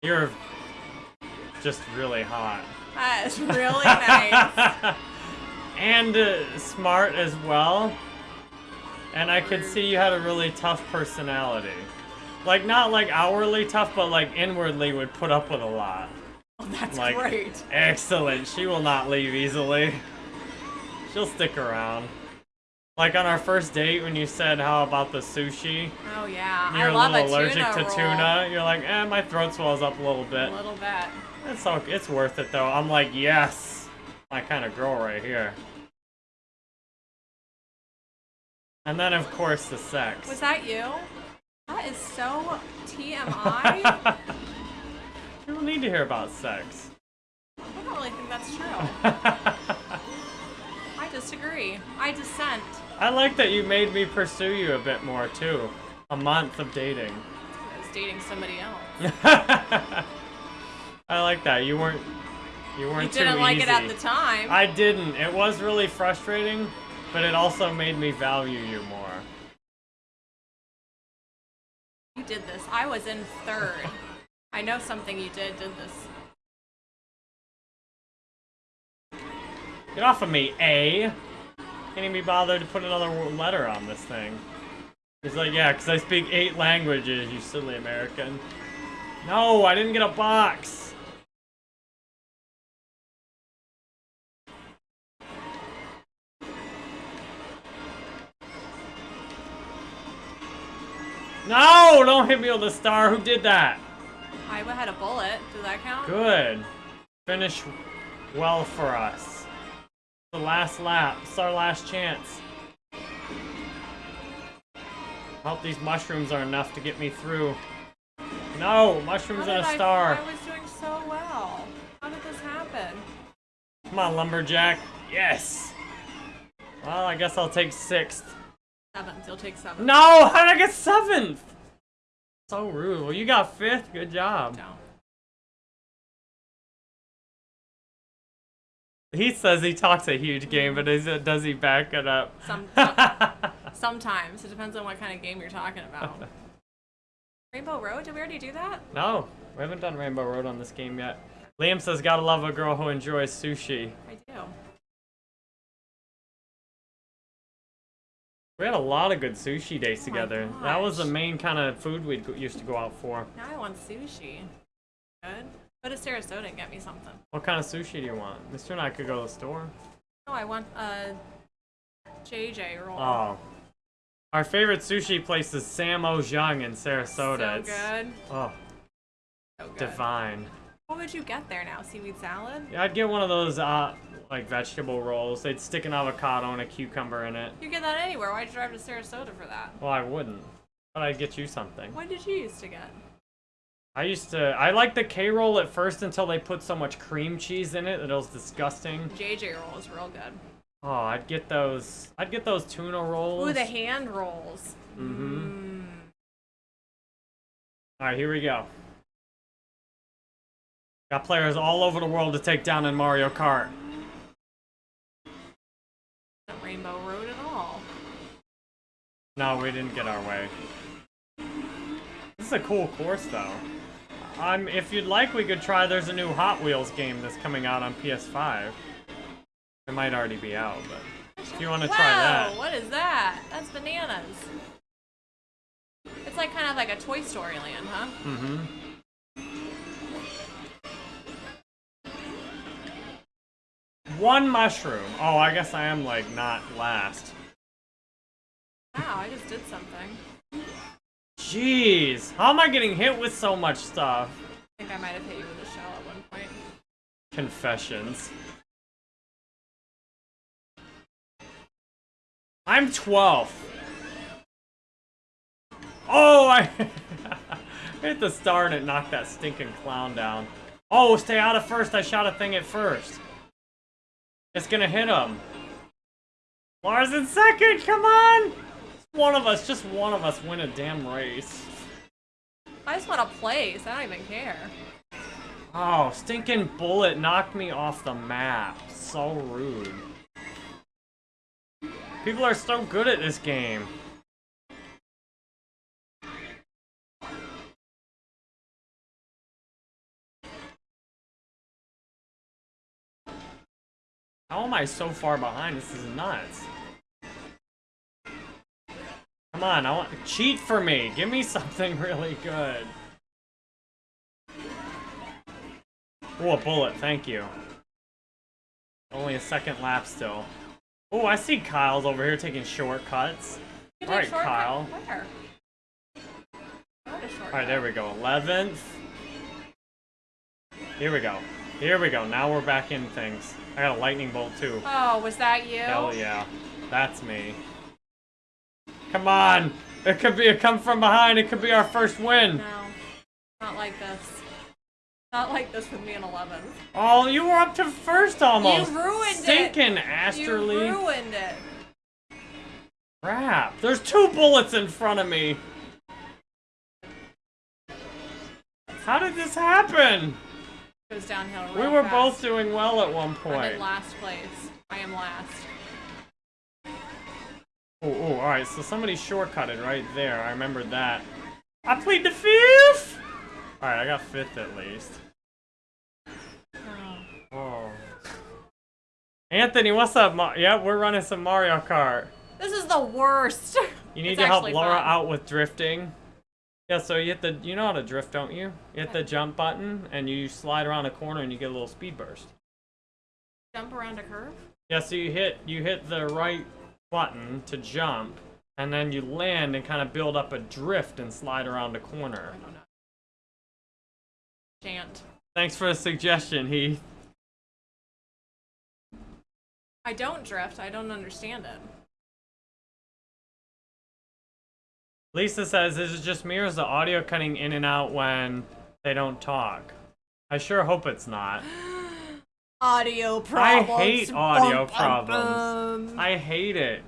You're just really hot. That is really nice. and uh, smart as well. And I could see you had a really tough personality. Like, not like outwardly tough, but like inwardly would put up with a lot. Oh, that's Like, great. excellent. She will not leave easily. She'll stick around. Like on our first date when you said how about the sushi, Oh yeah, you're I love a little a allergic tuna to roll. tuna. You're like, eh, my throat swells up a little bit. A little bit. It's all, it's worth it though. I'm like, yes, my kind of girl right here. And then of course the sex. Was that you? That is so TMI. you don't need to hear about sex. I don't really think that's true. I disagree. I dissent. I like that you made me pursue you a bit more too. A month of dating. I was dating somebody else. I like that. You weren't. You weren't You didn't like easy. it at the time. I didn't. It was really frustrating, but it also made me value you more. You did this. I was in third. I know something you did did this. Get off of me, A. Can't even be bothered to put another letter on this thing. He's like, yeah, because I speak eight languages, you silly American. No, I didn't get a box. No, don't hit me with a star. Who did that? I had a bullet. Does that count? Good. Finish well for us. The last lap. It's our last chance. Hope these mushrooms are enough to get me through. No, mushrooms and a I- star. I was doing so well. How did this happen? Come on, lumberjack. Yes. Well, I guess I'll take sixth. Seventh. You'll take seventh. No, how did I get seventh? So rude. Well, you got fifth. Good job. No. He says he talks a huge game, but is it, does he back it up? Some, some sometimes it depends on what kind of game you're talking about. Rainbow Road? Did we already do that? no, we haven't done Rainbow Road on this game yet. Liam says, gotta love a girl who enjoys sushi. I do. We had a lot of good sushi days Oh together. that was the main kind of food we used to go out for. Now I want sushi. Good. Go to Sarasota and get me something. What kind of sushi do you want? Mister and I could go to the store. No, I want a JJ roll. Oh. Our favorite sushi place is Sam Ojung in Sarasota. so It's- good. Oh, So good. divine. What would you get there now? Seaweed salad? Yeah, I'd get one of those uh like vegetable rolls. They'd stick an avocado and a cucumber in it. You get that anywhere. Why'd you drive to Sarasota for that? Well, I wouldn't. But I'd get you something. What did you used to get? I used to. I liked the K roll at first until they put so much cream cheese in it that it was disgusting. JJ roll is real good. Oh, I'd get those. I'd get those tuna rolls. Ooh, the hand rolls. Mm-hmm. Mm. All right, here we go. Got players all over the world to take down in Mario Kart. Rainbow Road at all. No, we didn't get our way. This is a cool course, though. Um, if you'd like, we could try. There's a new Hot Wheels game that's coming out on PS5. It might already be out, but if you want to Wow, try that, what is that? That's bananas. It's like kind of like a Toy Story land, huh? mm-hmm. One mushroom. Oh, I guess I am like not last. Wow, I just did something. Jeez, how am I getting hit with so much stuff? I think I might have hit you with a shell at one point. Confessions. I'm 12. Oh, I hit the star and it knocked that stinking clown down. Oh, stay out of first. I shot a thing at first. It's gonna hit him. Lars in second. Come on. One of us, just one of us, win a damn race. I just want a place. I don't even care. Oh, stinking bullet knocked me off the map. So rude. People are so good at this game. How am I so far behind? This is nuts. Come on, I want cheat for me. Give me something really good. Oh, a bullet, thank you. Only a second lap still. Oh, I see Kyle's over here taking shortcuts. You All right, take shortcut- Kyle. Where? What a shortcut. Alright, there we go. 11th. Here we go. Here we go. Now we're back in things. I got a lightning bolt too. Oh, was that you? Hell yeah. That's me. Come on! It could be a come from behind. It could be our first win. No, not like this. Not like this with me in 11. Oh, you were up to first almost. You ruined it. Stinking You ruined it. Crap. There's two bullets in front of me. How did this happen? Goes downhill We were fast. both doing well at one I'm point. in last place. I am last. Oh, oh, alright, so somebody shortcutted right there. I remembered that. I plead the fifth! Alright, I got fifth at least. Oh. Oh. Anthony, what's up? Ma- yep, we're running some Mario Kart. This is the worst. You need It's to help Laura fun. out with drifting. Yeah, so you hit the, you know how to drift, don't you? You hit the jump button and you slide around a corner and you get a little speed burst. Jump around a curve? Yeah, so you hit, you hit the right button to jump and then you land and kind of build up a drift and slide around a corner. I don't know. Chant. Thanks for the suggestion, Heath. I don't drift. I don't understand it. Lisa says, is it just me or is the audio cutting in and out when they don't talk? I sure hope it's not. Audio problems. I hate audio Bum, problems. bum. I hate it.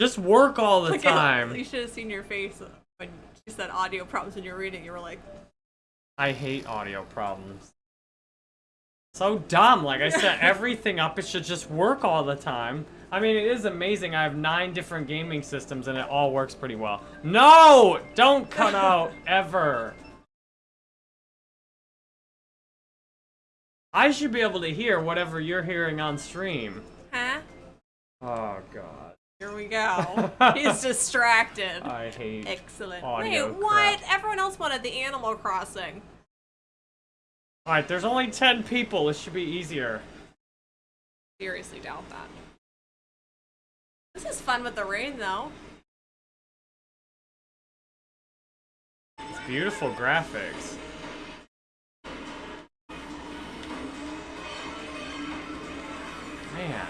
Just work all the Look at- time. you should have seen your face when she said audio problems when you were reading. You were like, I hate audio problems. So dumb. Like I set everything up, it should just work all the time. I mean, it is amazing. I have nine different gaming systems and it all works pretty well. No! Don't cut out ever. I should be able to hear whatever you're hearing on stream. huh? Oh god. Here we go. He's distracted. I hate Excellent. audio Wait, what? crap. Everyone else wanted the Animal Crossing. Alright, there's only 10 people. It should be easier. Seriously doubt that. This is fun with the rain, though. It's beautiful graphics. Man.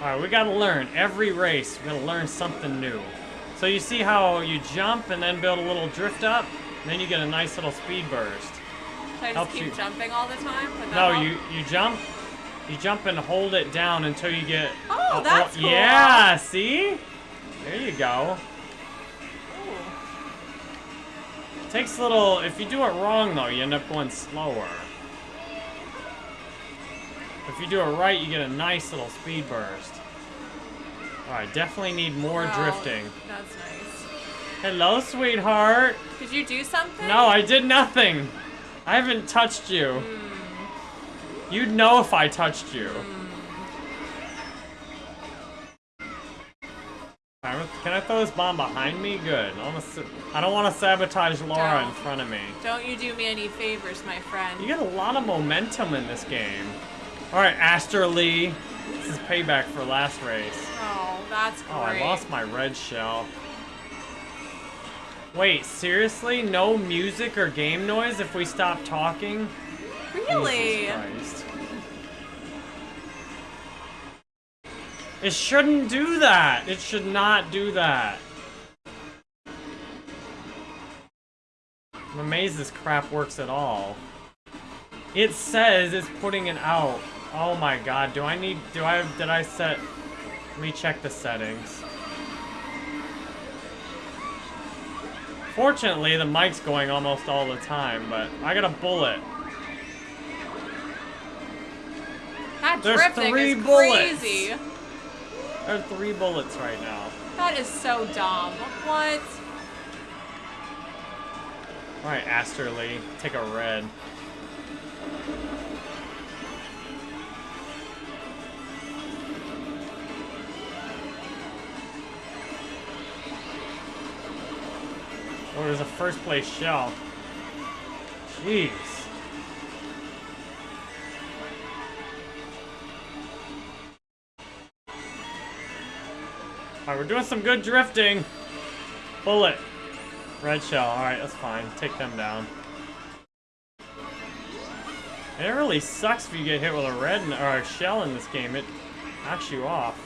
Alright, we gotta learn. Every race, we gotta learn something new. So you see how you jump and then build a little drift up? Then you get a nice little speed burst. Should I just Helps keep you- jumping all the time? No, help? you, you jump, you jump and hold it down until you get... Oh, a- that's cool. Yeah, see? There you go. Ooh. Takes a little, if you do it wrong though, you end up going slower. If you do it right, you get a nice little speed burst. Alright, definitely need more Wow, drifting. That's nice. Hello, sweetheart! Did you do something? No, I did nothing! I haven't touched you. Hmm. You'd know if I touched you. Can I throw this bomb behind me? Good. I, wanna s- I don't want to sabotage Laura in Don't. front of me. Don't you do me any favors, my friend. You get a lot of momentum in this game. Alright, Aster Lee. This is payback for last race. Oh, that's great. Oh, I lost my red shell. Wait, seriously? No music or game noise if we stop talking? Really? It shouldn't do that. It should not do that. I'm amazed this crap works at all. It says it's putting it out. Oh my god, do I need, do I, did I set, let me check the settings. Fortunately, the mic's going almost all the time, but I got a bullet. That There's drifting three is bullets. crazy. There are three bullets right now. That is so dumb. What? Alright, Aster Lee, take a red. Oh, there's a first place shell. Jeez. Alright, we're doing some good drifting. Bullet. Red shell, alright, that's fine. Take them down. It really sucks if you get hit with a red n- or a shell in this game. It knocks you off.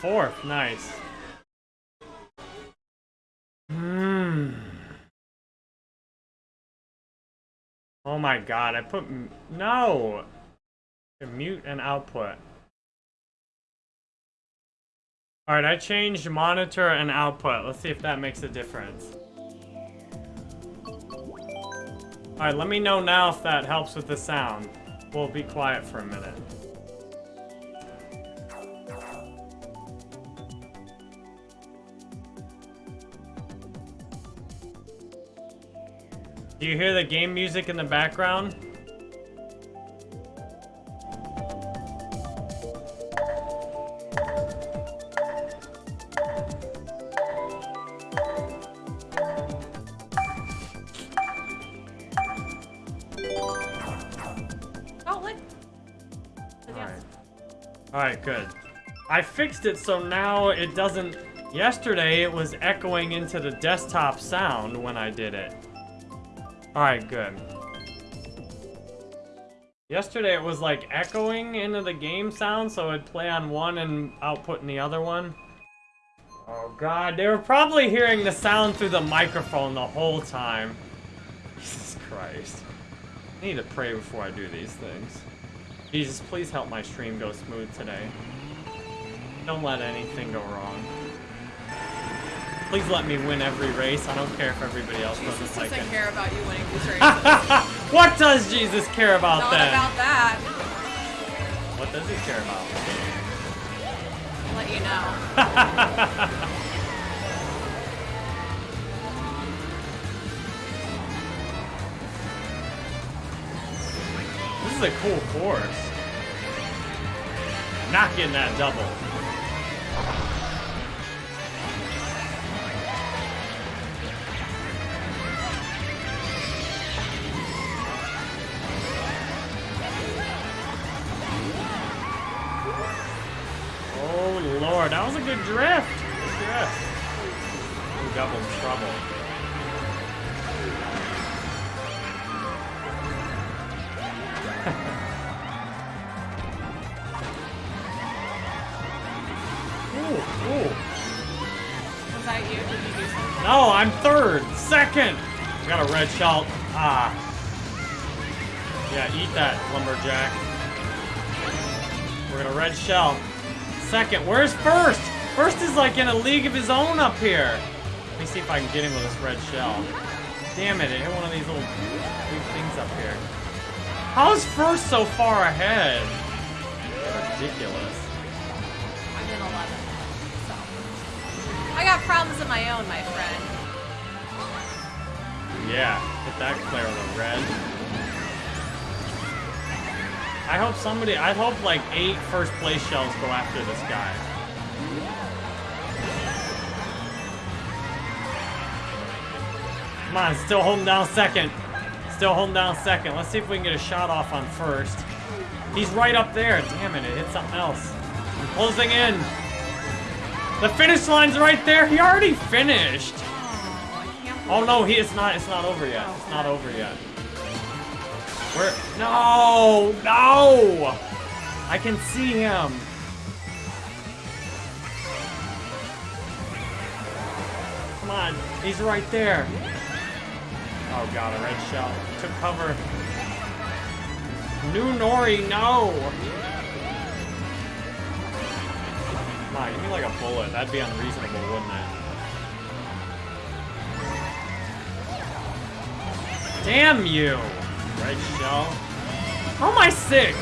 Fourth, nice. Hmm. Oh my god, I put no. Mute and output. Alright, I changed monitor and output. Let's see if that makes a difference. Alright, let me know now if that helps with the sound. We'll be quiet for a minute. Do you hear the game music in the background? I fixed it so now it doesn't... Yesterday it was echoing into the desktop sound when I did it. Alright, good. Yesterday it was like echoing into the game sound so it'd play on one and output in the other one. Oh god, they were probably hearing the sound through the microphone the whole time. Jesus Christ. I need to pray before I do these things. Jesus, please help my stream go smooth today. Don't let anything go wrong. Please let me win every race. I don't care if everybody else Jesus doesn't like doesn't it. care about you winning these races. what does Jesus care about Not then? about that. What does he care about? I'll let you know. This is a cool course. Not getting that double. That was a good drift. Good drift. Ooh, double trouble. Ooh, ooh. Was that you? Did you do something? No, I'm third. Second. I got a red shell. Ah. Yeah, eat that, lumberjack. We're gonna red shell. Second. Where's first? First is like in a league of his own up here. Let me see if I can get him with this red shell. Damn it, it hit one of these little things up here. How's first so far ahead? Ridiculous. I'm in 11. So. I got problems of my own, my friend. Yeah, hit that clear on the red. I hope somebody, I hope like eight first place shells go after this guy. Come on, still holding down second. Still holding down second. Let's see if we can get a shot off on first. He's right up there. Damn it, it hit something else. I'm closing in. The finish line's right there. He already finished. Oh, no, he it's not it's not over yet. It's not over yet. Where No no I can see him. Come on, he's right there. Oh god, a red shell. Took cover. New Nori, no! Come on, give me like a bullet. That'd be unreasonable, wouldn't it? Damn you! Red shell. How am I six?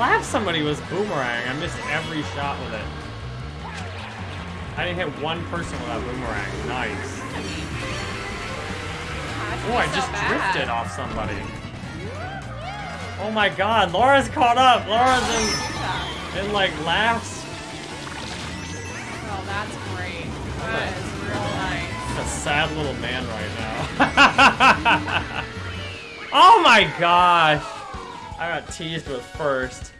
Lap somebody was boomerang. I missed every shot with it. I didn't hit one person with that boomerang. Nice. Oh, I just drifted off somebody. Oh my god, Laura's caught up. Laura's in, in like laughs. Oh, that's great. That is. A sad little man right now. oh my gosh! I got teased with first.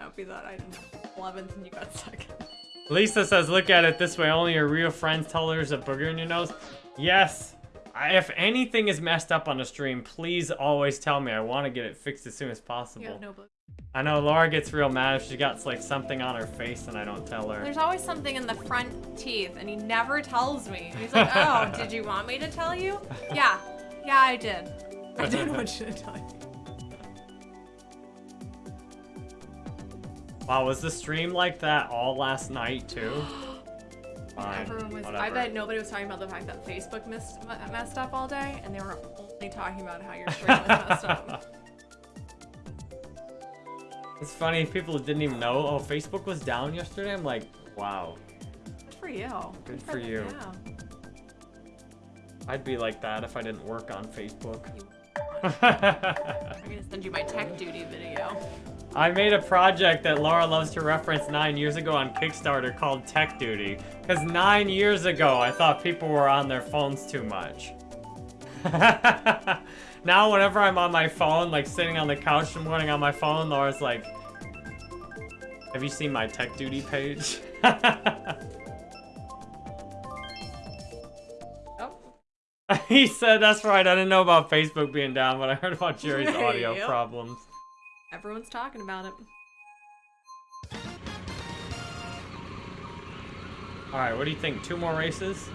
I hope you thought I didn't 11th and you got second. Lisa says, look at it this way, only your real friends tell there's a booger in your nose. Yes. I, if anything is messed up on the stream, please always tell me. I want to get it fixed as soon as possible. You have no book. I know Laura gets real mad if she got like something on her face and I don't tell her. There's always something in the front teeth, and he never tells me. He's like, "Oh, did you want me to tell you?" Yeah, yeah, I did. I didn't want you to tell you. Wow, was the stream like that all last night too? Fine. Everyone was. I bet nobody was talking about the fact that Facebook missed, messed up all day, and they were only talking about how your stream was messed up. It's funny, people didn't even know. Oh, Facebook was down yesterday. I'm like, wow. Good for you. Good for you. I'd be like that if I didn't work on Facebook. I'm gonna send you my tech duty video. I made a project that Laura loves to reference nine years ago on Kickstarter called Tech Duty. Because nine years ago, I thought people were on their phones too much. now, whenever I'm on my phone, like sitting on the couch in the morning on my phone, Laura's like, Have you seen my Tech Duty page? Oh, he said, That's right, I didn't know about Facebook being down, but I heard about Jerry's audio Yep. problems. everyone's talking about it. Alright, what do you think? Two more races?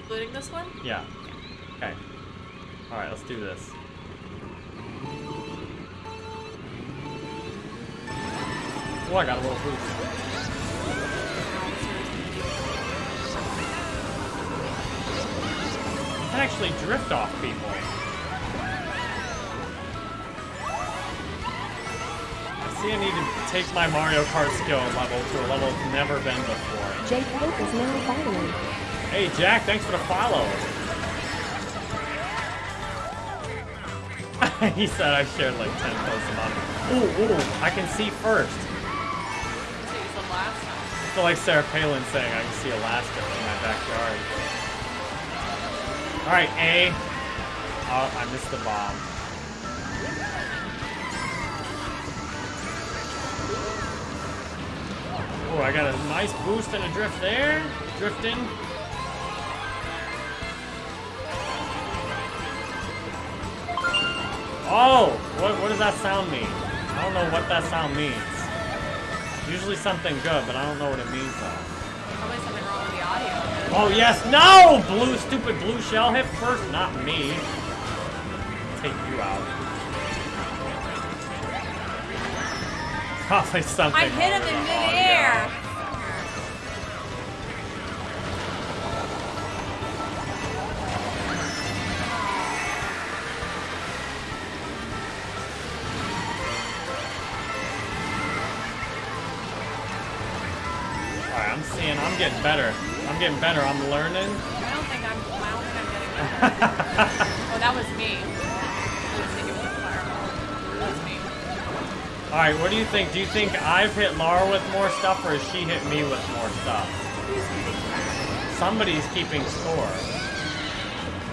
Including this one? Yeah. Okay. Alright, let's do this. Oh, I got a little boost. Can actually drift off people. I see I need to take my Mario Kart skill level to a level it's never been before. Jake Hope is now following. Hey Jack, thanks for the follow. he said I shared like 10 posts about it. Ooh, ooh, I can see first. So you last time. I feel like Sarah Palin saying I can see Alaska from my backyard. Alright, A. Oh, I missed the bomb. Oh, I got a nice boost and a drift there. Drifting. Oh! What, what does that sound mean? I don't know what that sound means. Usually something good, but I don't know what it means though. Probably something wrong with the audio. Oh yes, no! Blue, stupid blue shell hit first, not me. Take you out. Probably something. I hit him in with the audio. midair. I'm getting better. I'm getting better, I'm learning. I don't think I'm. I don't think I'm getting that. oh, that was me. I was thinking it was fireball. That was me. Alright, what do you think? Do you think I've hit Laura with more stuff or has she hit me with more stuff? Who's getting fireball? Somebody's keeping score.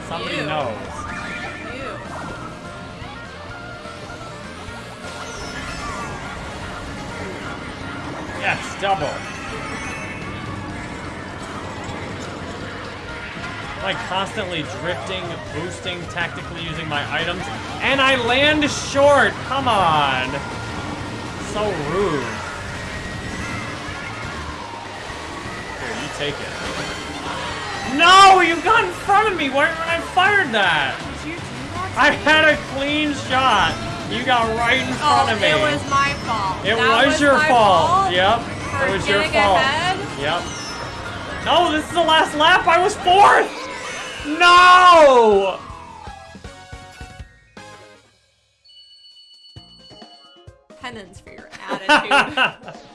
Somebody You. knows. You. Yes, double. Like constantly drifting, boosting, tactically using my items, and I land short. Come on. So rude. Here, you take it. No, you got in front of me. Why when I fired that? Did you do that? to I had a clean shot. You got right in front Oh, of me. it was my fault. It That was, your my fault. Yep. It was your fault. ahead? Yep. No, this is the last lap. I was fourth. No. Penance for your attitude.